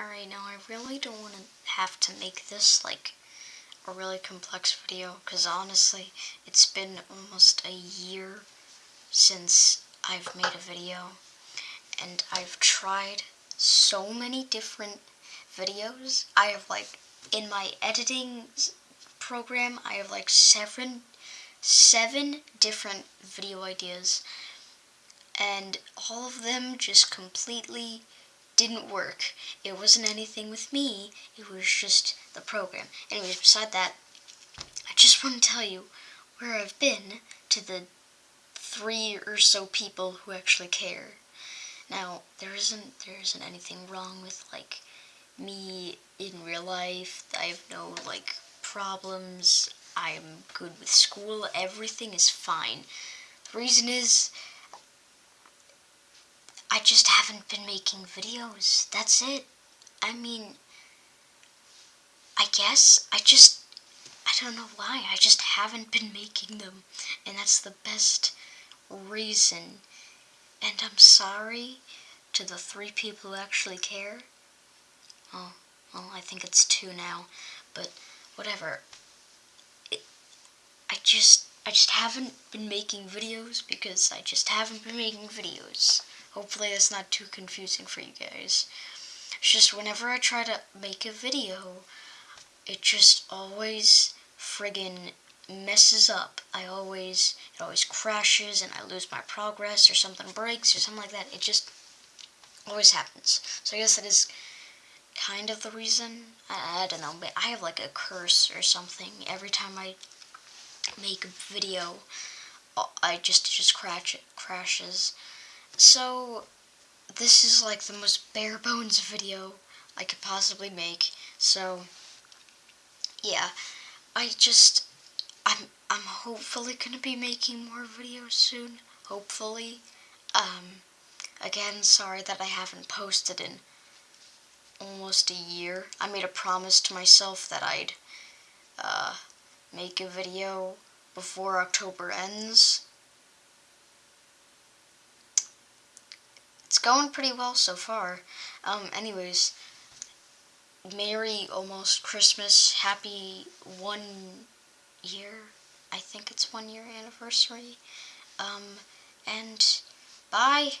Alright, now I really don't want to have to make this like a really complex video because honestly, it's been almost a year since I've made a video and I've tried so many different videos. I have like, in my editing program, I have like seven, seven different video ideas and all of them just completely didn't work. It wasn't anything with me, it was just the program. Anyways, beside that, I just want to tell you where I've been to the three or so people who actually care. Now, there isn't there isn't anything wrong with like me in real life. I have no like problems. I'm good with school. Everything is fine. The reason is I just haven't been making videos. That's it. I mean, I guess I just, I don't know why. I just haven't been making them. And that's the best reason. And I'm sorry to the three people who actually care. Oh, well, I think it's two now. But whatever. It, I just, I just haven't been making videos because I just haven't been making videos. Hopefully it's not too confusing for you guys. It's just whenever I try to make a video, it just always friggin' messes up. I always, it always crashes and I lose my progress or something breaks or something like that. It just always happens. So I guess that is kind of the reason. I, I don't know, but I have like a curse or something. Every time I make a video, I just, just crash, it crashes. So, this is like the most bare bones video I could possibly make. So, yeah, I just, I'm, I'm hopefully going to be making more videos soon. Hopefully. Um, again, sorry that I haven't posted in almost a year. I made a promise to myself that I'd uh, make a video before October ends. Going pretty well so far. Um, anyways, Merry almost Christmas. Happy one year. I think it's one year anniversary. Um, and bye.